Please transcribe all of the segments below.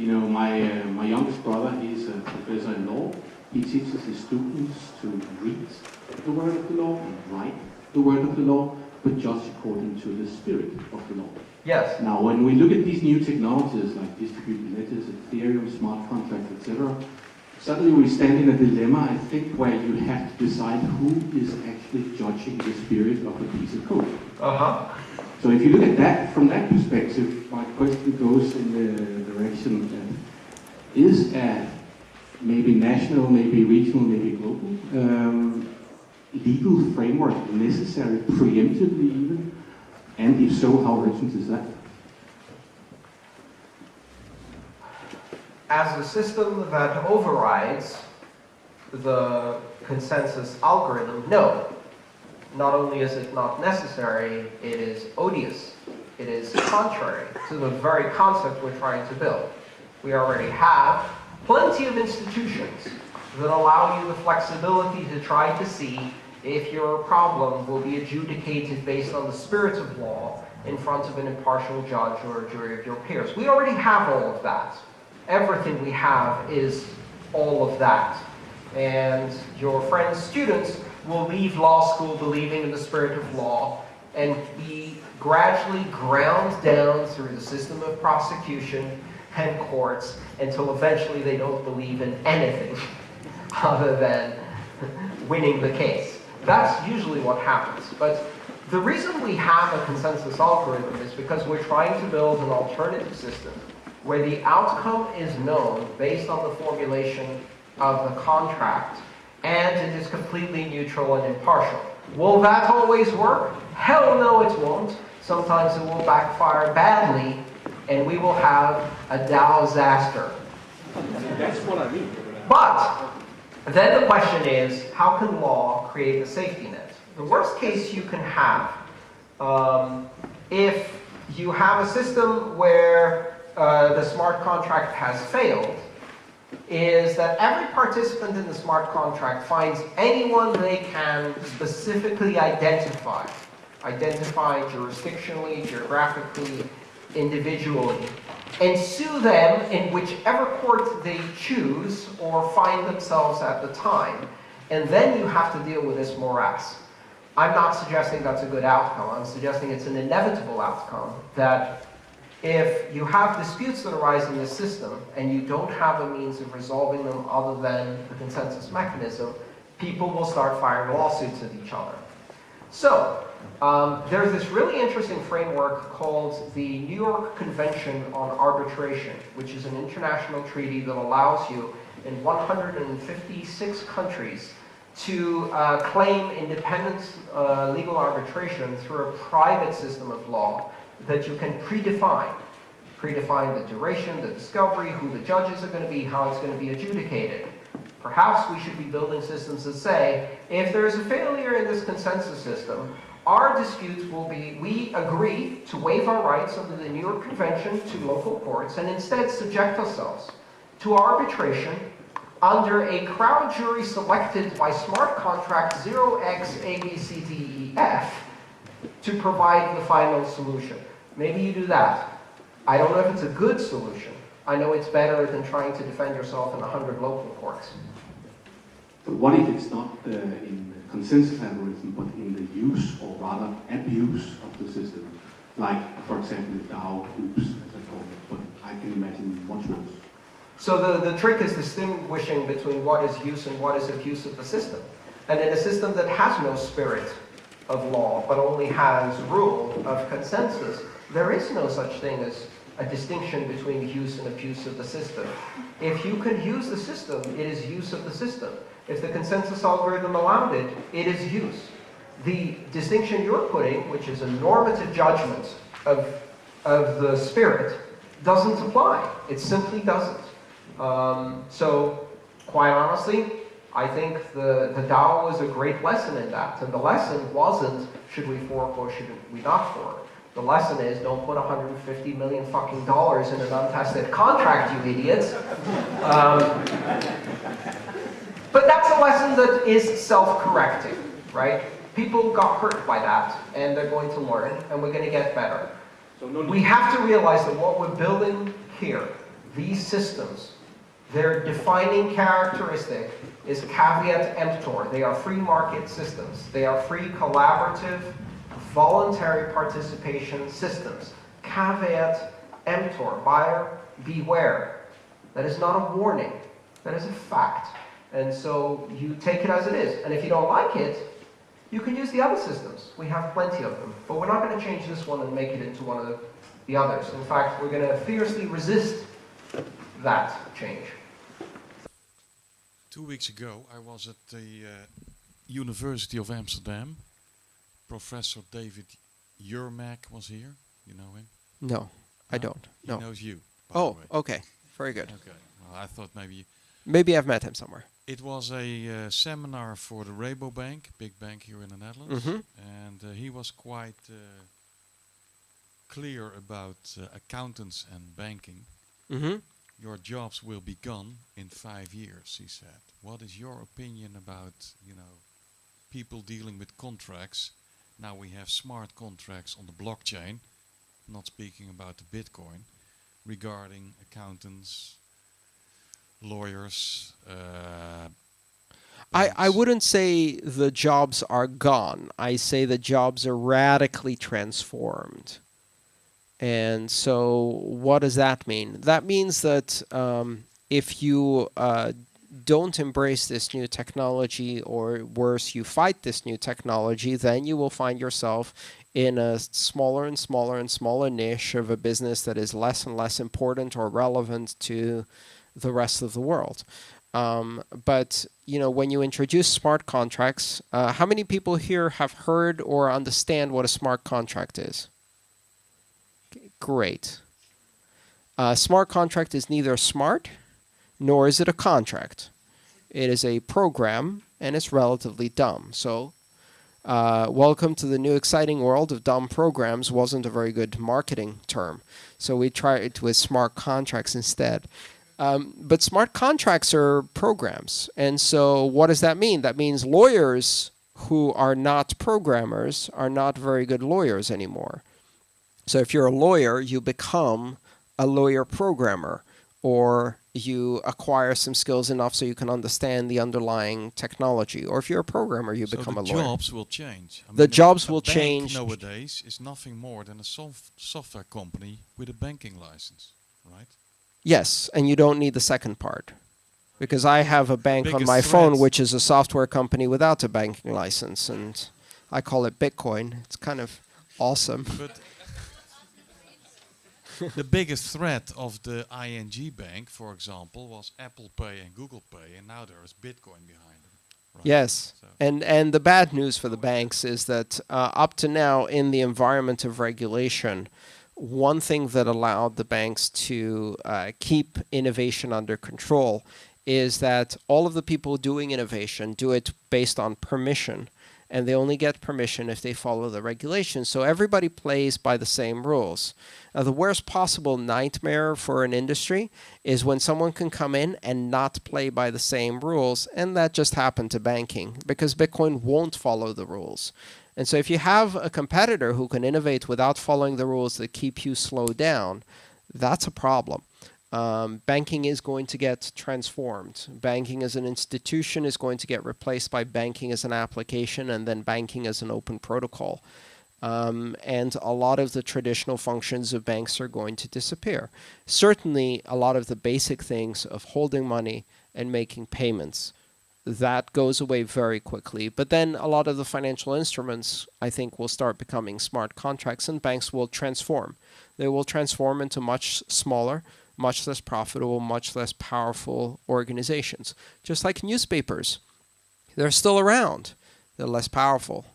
You know, my, uh, my youngest brother, he's a professor in law. He teaches his students to read the word of the law and write the word of the law, but just according to the spirit of the law. Yes. Now, when we look at these new technologies like distributed ledgers, Ethereum, smart contracts, etc., suddenly we stand in a dilemma, I think, where you have to decide who is actually judging the spirit of a piece of code. Uh-huh. So if you look at that from that perspective, my question goes in the direction is a maybe national, maybe regional, maybe global um, legal framework necessary, preemptively even, and if so, how urgent is that? As a system that overrides the consensus algorithm, no. Not only is it not necessary, it is odious. It is contrary to the very concept we're trying to build. We already have plenty of institutions that allow you the flexibility to try to see if your problem will be adjudicated based on the spirit of law in front of an impartial judge or a jury of your peers. We already have all of that. Everything we have is all of that. And your friends, students, will leave law school believing in the spirit of law and be gradually ground down through the system of prosecution and courts until eventually they don't believe in anything other than winning the case. That's usually what happens. But the reason we have a consensus algorithm is because we're trying to build an alternative system where the outcome is known based on the formulation of the contract and it is completely neutral and impartial. Will that always work? Hell no it won't. Sometimes it will backfire badly and we will have a DAO disaster. That's what I mean. But then the question is, how can law create a safety net? The worst case you can have, um, if you have a system where uh, the smart contract has failed, is that every participant in the smart contract finds anyone they can specifically identify, identify jurisdictionally, geographically, individually, and sue them in whichever court they choose or find themselves at the time. And then you have to deal with this morass. I'm not suggesting that's a good outcome. I'm suggesting it's an inevitable outcome that if you have disputes that arise in the system and you don't have a means of resolving them other than the consensus mechanism, people will start filing lawsuits at each other. So, um, there's this really interesting framework called the New York Convention on Arbitration, which is an international treaty that allows you in 156 countries to uh, claim independent uh, legal arbitration through a private system of law that you can predefine. Predefine the duration, the discovery, who the judges are going to be, how it's going to be adjudicated. Perhaps we should be building systems that say, if there is a failure in this consensus system, our disputes will be, we agree to waive our rights under the New York Convention to local courts and instead subject ourselves to arbitration under a crowd jury selected by smart contract 0xABCDEF to provide the final solution. Maybe you do that. I don't know if it's a good solution. I know it's better than trying to defend yourself in a 100 local courts. But what if it's not uh, in the consensus algorithm, but in the use, or rather abuse of the system? Like, for example, the DAO oops, as I call it, but I can imagine much worse. So the, the trick is distinguishing between what is use and what is abuse of the system. And in a system that has no spirit of law, but only has rule of consensus, there is no such thing as a distinction between use and abuse of the system. If you can use the system, it is use of the system. If the consensus algorithm allowed it, it is use. The distinction you're putting, which is a normative judgment of, of the spirit, doesn't apply. It simply doesn't. Um, so, quite honestly, I think the, the DAO was a great lesson in that. And the lesson wasn't, should we fork or should we not fork? The lesson is, don't put 150 million fucking dollars in an untested contract, you idiots. Um, but that's a lesson that is self-correcting, right? People got hurt by that, and they're going to learn, and we're going to get better. So no We have to realize that what we're building here these systems, their defining characteristic is caveat emptor. They are free market systems. They are free collaborative, voluntary participation systems. Caveat emptor, buyer beware. That is not a warning. That is a fact. And so you take it as it is. And if you don't like it, you can use the other systems. We have plenty of them. But we're not going to change this one and make it into one of the, the others. In fact, we're going to fiercely resist that change. Two weeks ago, I was at the uh, University of Amsterdam. Professor David Yermack was here. You know him? No, I don't. He No. knows you. by the Oh, okay. Very good. Okay. Well, I thought maybe Maybe I've met him somewhere. it was a uh, seminar for the Rabobank, big bank here in the Netherlands, Mhm. and uh, he was quite uh, clear about uh, accountants and banking. Mm-hmm. Your jobs will be gone in five years, he said. What is your opinion about, you know, people dealing with contracts? Now we have smart contracts on the blockchain, not speaking about the Bitcoin, regarding accountants, lawyers. Uh, I, I wouldn't say the jobs are gone. I say the jobs are radically transformed. And so, what does that mean? That means that um, if you uh, don't embrace this new technology, or worse, you fight this new technology, then you will find yourself in a smaller and smaller and smaller niche of a business that is less and less important or relevant to the rest of the world. Um, but you know, when you introduce smart contracts, uh, how many people here have heard or understand what a smart contract is? Great. A smart contract is neither smart nor is it a contract. It is a program and it's relatively dumb. So, uh, welcome to the new exciting world of dumb programs wasn't a very good marketing term. So we tried with smart contracts instead. Um, but smart contracts are programs. And so what does that mean? That means lawyers who are not programmers are not very good lawyers anymore. So if you're a lawyer, you become a lawyer programmer or you acquire some skills enough so you can understand the underlying technology. Or if you're a programmer, you so become a lawyer. the jobs will change. I The mean, jobs a will bank change. Nowadays is nothing more than a sof- software company with a banking license, right? Yes, and you don't need the second part. Because I have a bank on my phone which is a software company without a banking license and I call it Bitcoin. It's kind of awesome. But the biggest threat of the ING bank, for example, was Apple Pay and Google Pay, and now there is Bitcoin behind them. Right? Yes. So- And and the bad news for the banks is that uh, up to now in the environment of regulation, one thing that allowed the banks to uh, keep innovation under control is that all of the people doing innovation do it based on permission and they only get permission if they follow the regulations. So everybody plays by the same rules. Now, the worst possible nightmare for an industry is when someone can come in and not play by the same rules, and that just happened to banking because Bitcoin won't follow the rules. And so, if you have a competitor who can innovate without following the rules that keep you slowed down, that's a problem. Um, banking is going to get transformed. Banking as an institution is going to get replaced by banking as an application and then banking as an open protocol. Um, and a lot of the traditional functions of banks are going to disappear. Certainly, a lot of the basic things of holding money and making payments that goes away very quickly. But then a lot of the financial instruments, I think, will start becoming smart contracts, and banks will transform. They will transform into much smaller, much less profitable, much less powerful organizations. Just like newspapers, they're still around. They're less powerful,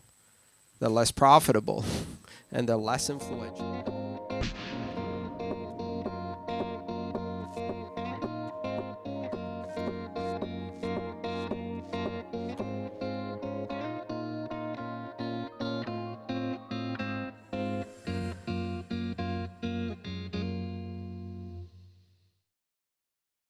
they're less profitable, and they're less influential.